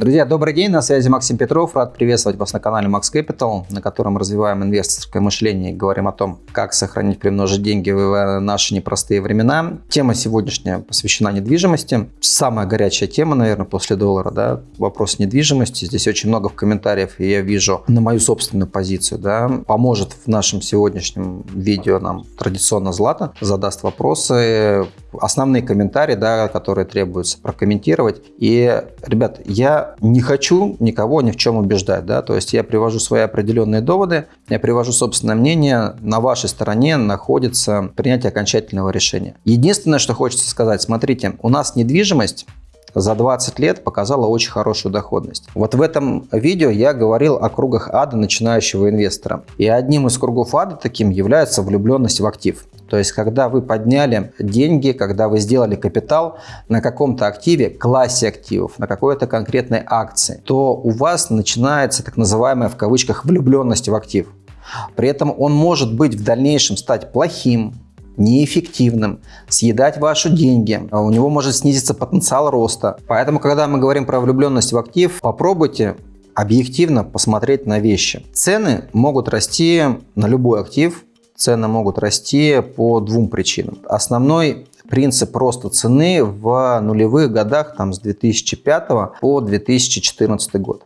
Друзья, добрый день, на связи Максим Петров. Рад приветствовать вас на канале Max Capital, на котором развиваем инвесторское мышление и говорим о том, как сохранить, примножить деньги в наши непростые времена. Тема сегодняшняя посвящена недвижимости. Самая горячая тема, наверное, после доллара, да, вопрос недвижимости. Здесь очень много в комментариях, и я вижу на мою собственную позицию, да, поможет в нашем сегодняшнем видео нам традиционно Злата, задаст вопросы, основные комментарии, да, которые требуется прокомментировать. И, ребят, я не хочу никого ни в чем убеждать, да, то есть я привожу свои определенные доводы, я привожу собственное мнение, на вашей стороне находится принятие окончательного решения. Единственное, что хочется сказать, смотрите, у нас недвижимость за 20 лет показала очень хорошую доходность. Вот в этом видео я говорил о кругах ада начинающего инвестора. И одним из кругов ада таким является влюбленность в актив. То есть, когда вы подняли деньги, когда вы сделали капитал на каком-то активе, классе активов, на какой-то конкретной акции, то у вас начинается так называемая в кавычках влюбленность в актив. При этом он может быть в дальнейшем стать плохим, неэффективным, съедать ваши деньги, а у него может снизиться потенциал роста. Поэтому, когда мы говорим про влюбленность в актив, попробуйте объективно посмотреть на вещи. Цены могут расти на любой актив, цены могут расти по двум причинам. Основной принцип роста цены в нулевых годах там, с 2005 по 2014 год.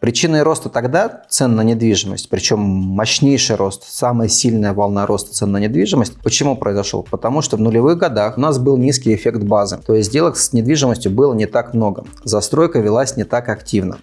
Причиной роста тогда цен на недвижимость, причем мощнейший рост, самая сильная волна роста цен на недвижимость, почему произошел? Потому что в нулевых годах у нас был низкий эффект базы, то есть сделок с недвижимостью было не так много, застройка велась не так активно,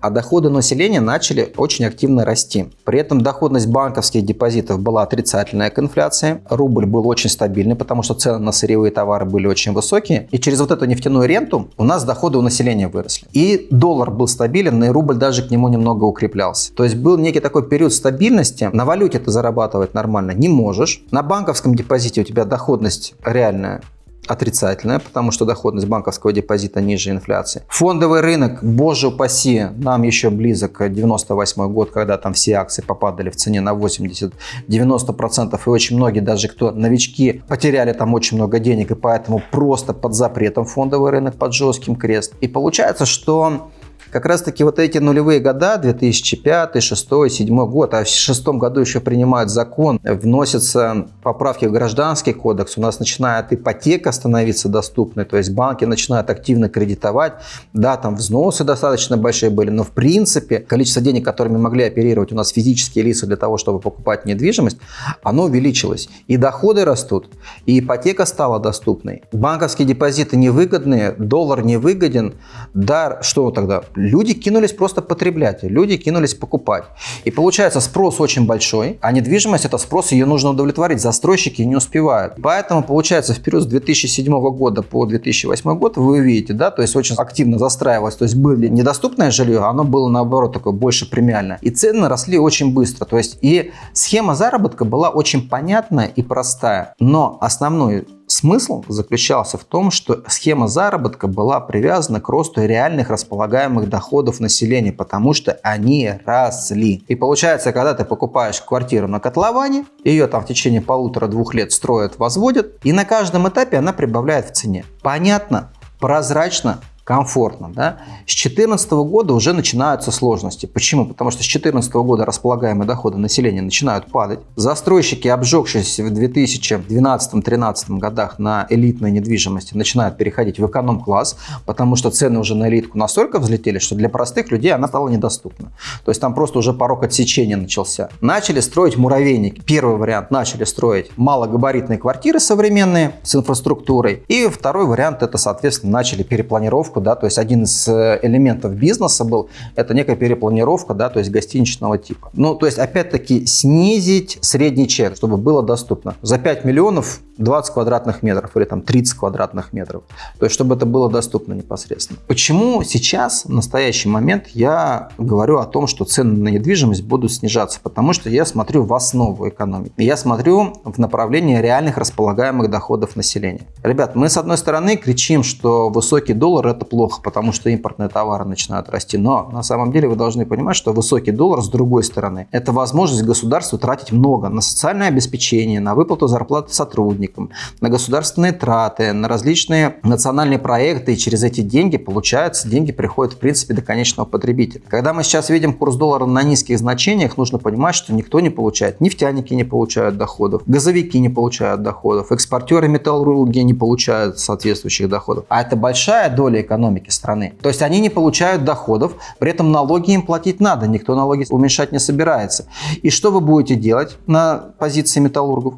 а доходы населения начали очень активно расти. При этом доходность банковских депозитов была отрицательная к инфляции, рубль был очень стабильный, потому что цены на сырьевые товары были очень высокие, и через вот эту нефтяную ренту у нас доходы у населения выросли. И доллар был стабилен, и рубль даже даже к нему немного укреплялся. То есть был некий такой период стабильности. На валюте ты зарабатывать нормально не можешь. На банковском депозите у тебя доходность реальная отрицательная, потому что доходность банковского депозита ниже инфляции. Фондовый рынок, боже упаси, нам еще близок 98 год, когда там все акции попадали в цене на 80-90%, и очень многие, даже кто новички, потеряли там очень много денег, и поэтому просто под запретом фондовый рынок, под жестким крест. И получается, что как раз таки вот эти нулевые года, 2005, 2006, 2007 год, а в 2006 году еще принимают закон, вносятся поправки в гражданский кодекс, у нас начинает ипотека становиться доступной, то есть банки начинают активно кредитовать, да, там взносы достаточно большие были, но в принципе количество денег, которыми могли оперировать у нас физические лица для того, чтобы покупать недвижимость, оно увеличилось. И доходы растут, и ипотека стала доступной. Банковские депозиты невыгодные, доллар невыгоден, да, что тогда? Люди кинулись просто потреблять, люди кинулись покупать. И получается спрос очень большой, а недвижимость это спрос, ее нужно удовлетворить, застройщики не успевают. Поэтому получается в период с 2007 года по 2008 год вы видите, да, то есть очень активно застраивалось, то есть было недоступное жилье, оно было наоборот такое больше премиальное. И цены росли очень быстро, то есть и схема заработка была очень понятная и простая. Но основной Смысл заключался в том, что схема заработка была привязана к росту реальных располагаемых доходов населения, потому что они росли. И получается, когда ты покупаешь квартиру на котловане, ее там в течение полутора-двух лет строят, возводят, и на каждом этапе она прибавляет в цене. Понятно, прозрачно, комфортно. Да? С 2014 года уже начинаются сложности. Почему? Потому что с 2014 года располагаемые доходы населения начинают падать. Застройщики, обжегшись в 2012-2013 годах на элитной недвижимости, начинают переходить в эконом-класс, потому что цены уже на элитку настолько взлетели, что для простых людей она стала недоступна. То есть там просто уже порог отсечения начался. Начали строить муравейники. Первый вариант начали строить малогабаритные квартиры современные с инфраструктурой. И второй вариант это, соответственно, начали перепланировку перепланировку, да, то есть один из э, элементов бизнеса был, это некая перепланировка, да, то есть гостиничного типа. Ну, то есть, опять-таки, снизить средний чек, чтобы было доступно. За 5 миллионов 20 квадратных метров или там 30 квадратных метров. То есть, чтобы это было доступно непосредственно. Почему сейчас, в настоящий момент, я говорю о том, что цены на недвижимость будут снижаться? Потому что я смотрю в основу экономики. Я смотрю в направлении реальных располагаемых доходов населения. Ребят, мы с одной стороны кричим, что высокий доллар – это плохо, потому что импортные товары начинают расти. Но на самом деле вы должны понимать, что высокий доллар с другой стороны – это возможность государству тратить много на социальное обеспечение, на выплату зарплаты сотрудникам, на государственные траты, на различные национальные проекты. И через эти деньги, получается, деньги приходят в принципе до конечного потребителя. Когда мы сейчас видим курс доллара на низких значениях, нужно понимать, что никто не получает. Нефтяники не получают доходов, газовики не получают доходов, экспортеры металлурги не получают соответствующих доходов. А это большая доля экономики страны. То есть они не получают доходов, при этом налоги им платить надо, никто налоги уменьшать не собирается. И что вы будете делать на позиции металлургов?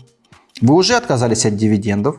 Вы уже отказались от дивидендов,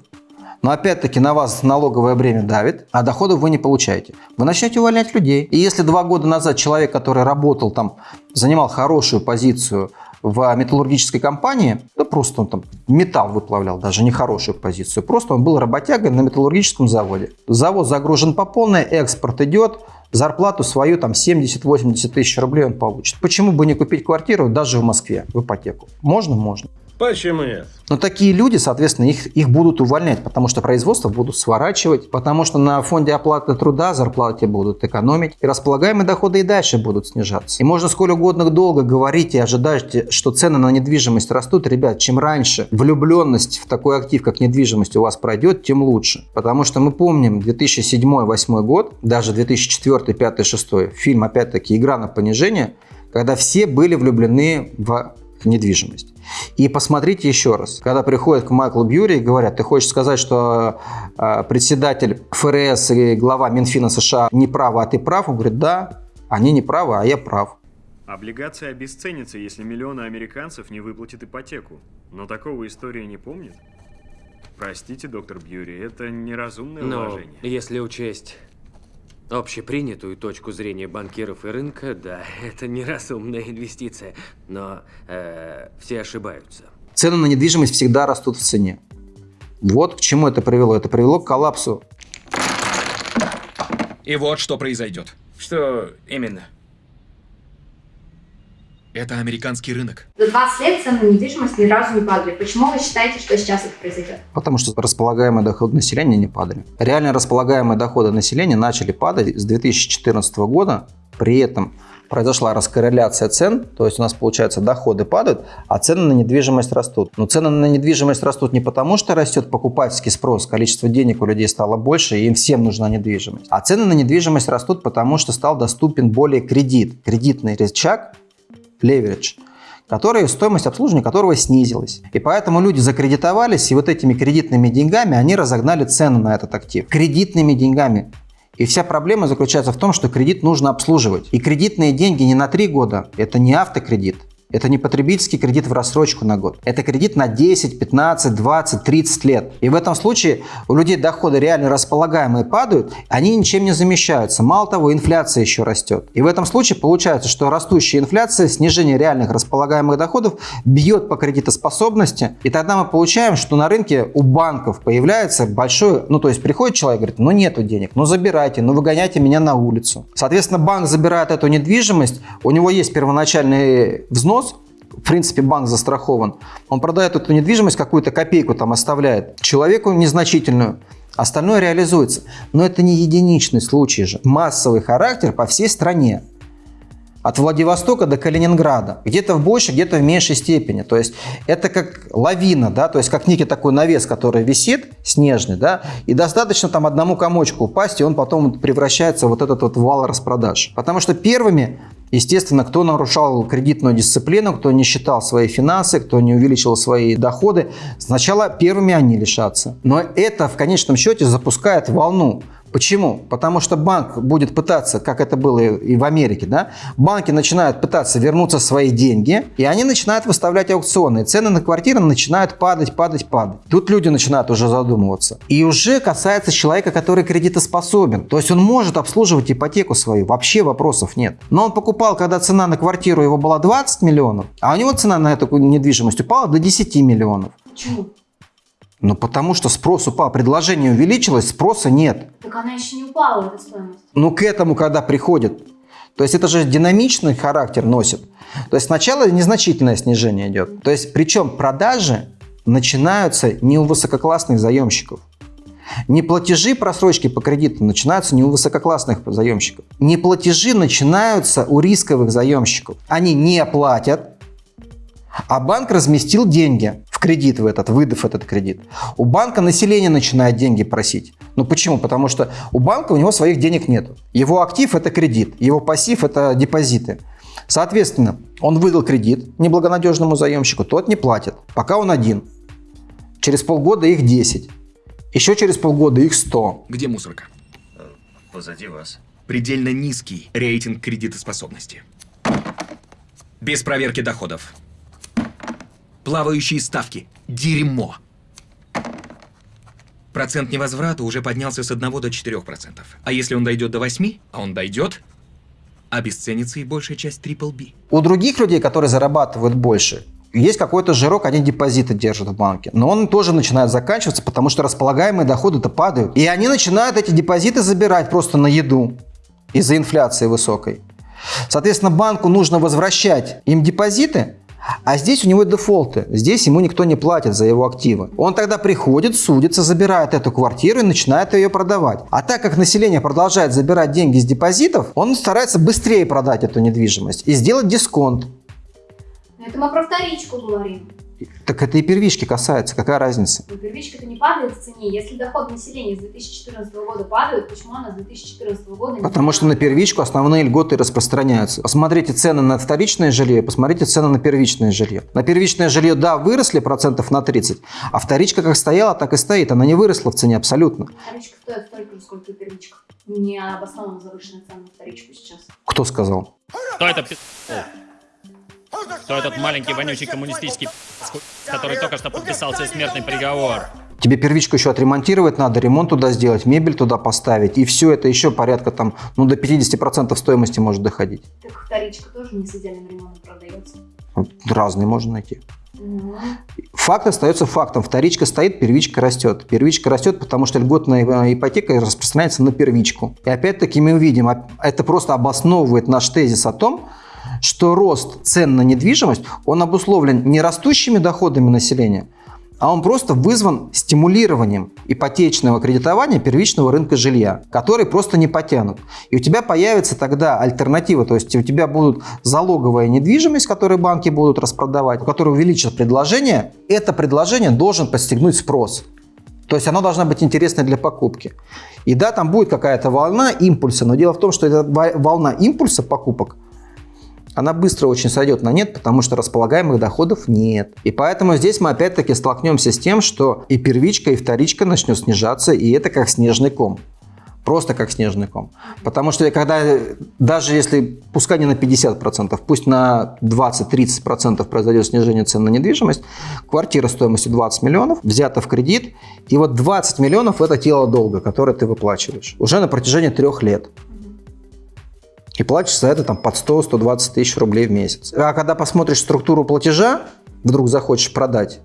но опять-таки на вас налоговое бремя давит, а доходов вы не получаете. Вы начнете увольнять людей. И если два года назад человек, который работал там, занимал хорошую позицию в металлургической компании, да просто он там металл выплавлял, даже не хорошую позицию, просто он был работягой на металлургическом заводе. Завод загружен по полной, экспорт идет, зарплату свою там 70-80 тысяч рублей он получит. Почему бы не купить квартиру даже в Москве в ипотеку? Можно? Можно. Почему нет? Но такие люди, соответственно, их, их будут увольнять, потому что производство будут сворачивать, потому что на фонде оплаты труда зарплаты будут экономить, и располагаемые доходы и дальше будут снижаться. И можно сколь угодно долго говорить и ожидать, что цены на недвижимость растут. Ребят, чем раньше влюбленность в такой актив, как недвижимость у вас пройдет, тем лучше. Потому что мы помним 2007-2008 год, даже 2004, 2005, 2006, фильм опять-таки «Игра на понижение», когда все были влюблены в недвижимость. И посмотрите еще раз, когда приходят к Майклу Бьюри и говорят, ты хочешь сказать, что э, председатель ФРС и глава Минфина США не правы, а ты прав? Он говорит, да, они не правы, а я прав. Облигация обесценится, если миллионы американцев не выплатят ипотеку. Но такого история не помнит. Простите, доктор Бьюри, это неразумное Но вложение. если учесть общепринятую точку зрения банкиров и рынка, да, это неразумная инвестиция. Но э, все ошибаются. Цены на недвижимость всегда растут в цене. Вот к чему это привело. Это привело к коллапсу. И вот что произойдет. Что именно? Это американский рынок. За 20 лет цены на недвижимость ни разу не падали. Почему вы считаете, что сейчас это произойдет? Потому что располагаемые доходы населения не падали. Реально располагаемые доходы населения начали падать с 2014 года. При этом произошла раскорреляция цен, то есть у нас, получается, доходы падают, а цены на недвижимость растут. Но цены на недвижимость растут не потому, что растет покупательский спрос, количество денег у людей стало больше, и им всем нужна недвижимость. А цены на недвижимость растут потому, что стал доступен более кредит, кредитный рычаг, leverage, который, стоимость обслуживания которого снизилась. И поэтому люди закредитовались, и вот этими кредитными деньгами они разогнали цену на этот актив. Кредитными деньгами. И вся проблема заключается в том, что кредит нужно обслуживать. И кредитные деньги не на 3 года, это не автокредит. Это не потребительский кредит в рассрочку на год. Это кредит на 10, 15, 20, 30 лет. И в этом случае у людей доходы реально располагаемые падают, они ничем не замещаются. Мало того, инфляция еще растет. И в этом случае получается, что растущая инфляция, снижение реальных располагаемых доходов бьет по кредитоспособности. И тогда мы получаем, что на рынке у банков появляется большой, ну то есть приходит человек, говорит, ну нету денег, ну забирайте, ну выгоняйте меня на улицу. Соответственно, банк забирает эту недвижимость, у него есть первоначальный взнос, в принципе, банк застрахован. Он продает эту недвижимость, какую-то копейку там оставляет, человеку незначительную. Остальное реализуется. Но это не единичный случай же. Массовый характер по всей стране. От Владивостока до Калининграда. Где-то в большей, где-то в меньшей степени. То есть это как лавина, да, то есть как некий такой навес, который висит, снежный, да, и достаточно там одному комочку упасть, и он потом превращается в вот этот вот вал распродаж. Потому что первыми Естественно, кто нарушал кредитную дисциплину, кто не считал свои финансы, кто не увеличил свои доходы, сначала первыми они лишатся. Но это в конечном счете запускает волну Почему? Потому что банк будет пытаться, как это было и в Америке, да, банки начинают пытаться вернуться свои деньги, и они начинают выставлять аукционы. Цены на квартиры начинают падать, падать, падать. Тут люди начинают уже задумываться. И уже касается человека, который кредитоспособен. То есть он может обслуживать ипотеку свою, вообще вопросов нет. Но он покупал, когда цена на квартиру его была 20 миллионов, а у него цена на эту недвижимость упала до 10 миллионов. Почему? Ну, потому что спрос упал, предложение увеличилось, спроса нет. Так она еще не упала, эта стоимость. Ну, к этому, когда приходит. То есть это же динамичный характер носит. То есть сначала незначительное снижение идет. То есть причем продажи начинаются не у высококлассных заемщиков. Неплатежи просрочки по кредиту начинаются не у высококлассных заемщиков. Неплатежи начинаются у рисковых заемщиков. Они не платят, а банк разместил деньги в кредит в этот, выдав этот кредит. У банка население начинает деньги просить. Ну почему? Потому что у банка у него своих денег нет. Его актив – это кредит, его пассив – это депозиты. Соответственно, он выдал кредит неблагонадежному заемщику, тот не платит, пока он один. Через полгода их 10. Еще через полгода их 100. Где мусорка? Позади вас. Предельно низкий рейтинг кредитоспособности. Без проверки доходов. Плавающие ставки. Дерьмо. Процент невозврата уже поднялся с 1 до 4%. А если он дойдет до 8, а он дойдет, обесценится и большая часть Triple B. У других людей, которые зарабатывают больше, есть какой-то жирок, они депозиты держат в банке. Но он тоже начинает заканчиваться, потому что располагаемые доходы-то падают. И они начинают эти депозиты забирать просто на еду из-за инфляции высокой. Соответственно, банку нужно возвращать им депозиты, а здесь у него дефолты. Здесь ему никто не платит за его активы. Он тогда приходит, судится, забирает эту квартиру и начинает ее продавать. А так как население продолжает забирать деньги с депозитов, он старается быстрее продать эту недвижимость и сделать дисконт. Это мы про вторичку говорим. Так это и первички касается, какая разница? Но первичка-то не падает в цене. Если доход населения с 2014 года падает, почему она с 2014 года не Потому что на первичку основные льготы распространяются. Посмотрите цены на вторичное жилье, посмотрите цены на первичное жилье. На первичное жилье, да, выросли процентов на 30, а вторичка как стояла, так и стоит. Она не выросла в цене абсолютно. Вторичка стоит столько же, сколько и первичка. Не обоснованно завышенная цена на вторичку сейчас. Кто сказал? Кто это пи***? Кто этот маленький вонючий коммунистический который только что подписал себе смертный приговор? Тебе первичку еще отремонтировать надо, ремонт туда сделать, мебель туда поставить. И все это еще порядка там, ну, до 50% стоимости может доходить. Так вторичка тоже не с идеальным ремонтом продается. Разные можно найти. Ну, Факт остается фактом. Вторичка стоит, первичка растет. Первичка растет, потому что льготная э, ипотека распространяется на первичку. И опять-таки мы увидим, а- это просто обосновывает наш тезис о том, что рост цен на недвижимость, он обусловлен не растущими доходами населения, а он просто вызван стимулированием ипотечного кредитования первичного рынка жилья, который просто не потянут. И у тебя появится тогда альтернатива, то есть у тебя будут залоговая недвижимость, которую банки будут распродавать, у которой увеличат предложение. Это предложение должен подстегнуть спрос. То есть оно должна быть интересной для покупки. И да, там будет какая-то волна импульса, но дело в том, что эта во- волна импульса покупок, она быстро очень сойдет на нет, потому что располагаемых доходов нет. И поэтому здесь мы опять-таки столкнемся с тем, что и первичка, и вторичка начнет снижаться, и это как снежный ком. Просто как снежный ком. Потому что когда, даже если, пускай не на 50%, пусть на 20-30% произойдет снижение цен на недвижимость, квартира стоимостью 20 миллионов взята в кредит, и вот 20 миллионов – это тело долга, которое ты выплачиваешь уже на протяжении трех лет. И платишь за это там под 100-120 тысяч рублей в месяц. А когда посмотришь структуру платежа, вдруг захочешь продать,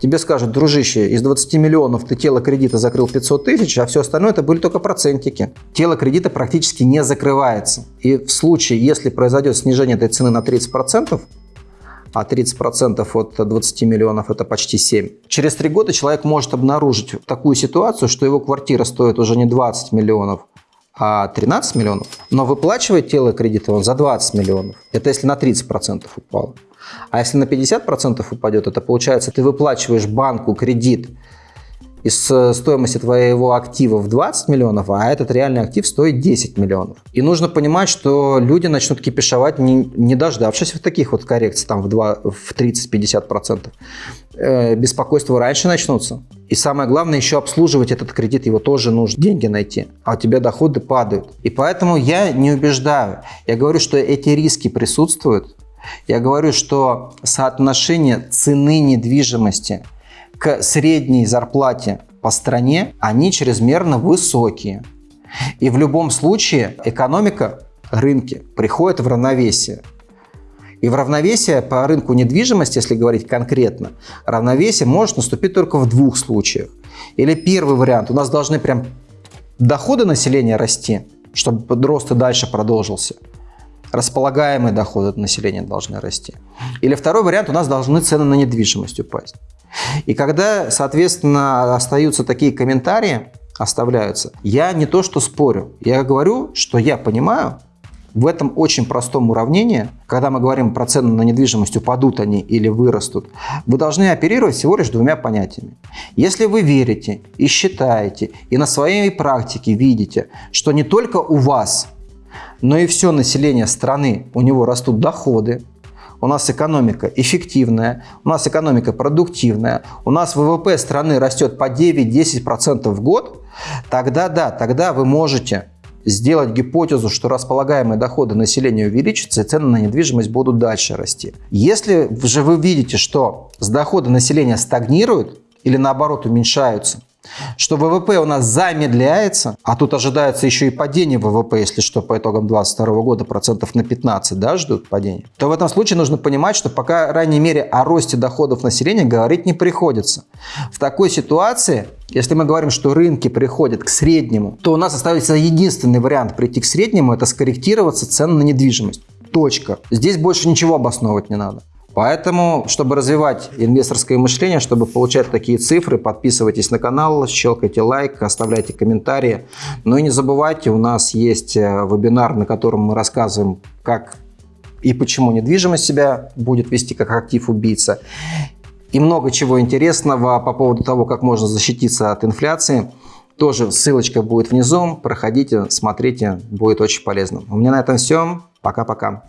тебе скажут, дружище, из 20 миллионов ты тело кредита закрыл 500 тысяч, а все остальное это были только процентики. Тело кредита практически не закрывается. И в случае, если произойдет снижение этой цены на 30%, а 30% от 20 миллионов это почти 7. Через 3 года человек может обнаружить такую ситуацию, что его квартира стоит уже не 20 миллионов, а 13 миллионов, но выплачивает тело кредита он за 20 миллионов. Это если на 30% упало. А если на 50% упадет, это получается, ты выплачиваешь банку кредит из э, стоимости твоего актива в 20 миллионов, а этот реальный актив стоит 10 миллионов. И нужно понимать, что люди начнут кипишевать, не, не дождавшись вот таких вот коррекций, там в, 2, в 30-50%. Э, беспокойства раньше начнутся. И самое главное, еще обслуживать этот кредит, его тоже нужно деньги найти, а у тебя доходы падают. И поэтому я не убеждаю. Я говорю, что эти риски присутствуют. Я говорю, что соотношение цены недвижимости к средней зарплате по стране, они чрезмерно высокие. И в любом случае экономика, рынки приходят в равновесие. И в равновесие по рынку недвижимости, если говорить конкретно, равновесие может наступить только в двух случаях. Или первый вариант, у нас должны прям доходы населения расти, чтобы рост и дальше продолжился. Располагаемые доходы населения должны расти. Или второй вариант, у нас должны цены на недвижимость упасть. И когда, соответственно, остаются такие комментарии, оставляются. Я не то что спорю, я говорю, что я понимаю, в этом очень простом уравнении, когда мы говорим про цены на недвижимость, упадут они или вырастут, вы должны оперировать всего лишь двумя понятиями. Если вы верите и считаете, и на своей практике видите, что не только у вас, но и все население страны, у него растут доходы, у нас экономика эффективная, у нас экономика продуктивная, у нас ВВП страны растет по 9-10% в год, тогда да, тогда вы можете сделать гипотезу, что располагаемые доходы населения увеличатся и цены на недвижимость будут дальше расти. Если же вы видите, что с дохода населения стагнируют или наоборот уменьшаются, что ВВП у нас замедляется, а тут ожидается еще и падение ВВП, если что, по итогам 2022 года процентов на 15 да, ждут падения, то в этом случае нужно понимать, что пока, по крайней мере, о росте доходов населения говорить не приходится. В такой ситуации, если мы говорим, что рынки приходят к среднему, то у нас остается единственный вариант прийти к среднему – это скорректироваться цены на недвижимость. Точка. Здесь больше ничего обосновывать не надо. Поэтому, чтобы развивать инвесторское мышление, чтобы получать такие цифры, подписывайтесь на канал, щелкайте лайк, оставляйте комментарии. Ну и не забывайте, у нас есть э, вебинар, на котором мы рассказываем, как и почему недвижимость себя будет вести как актив-убийца. И много чего интересного по поводу того, как можно защититься от инфляции. Тоже ссылочка будет внизу. Проходите, смотрите, будет очень полезно. У меня на этом все. Пока-пока.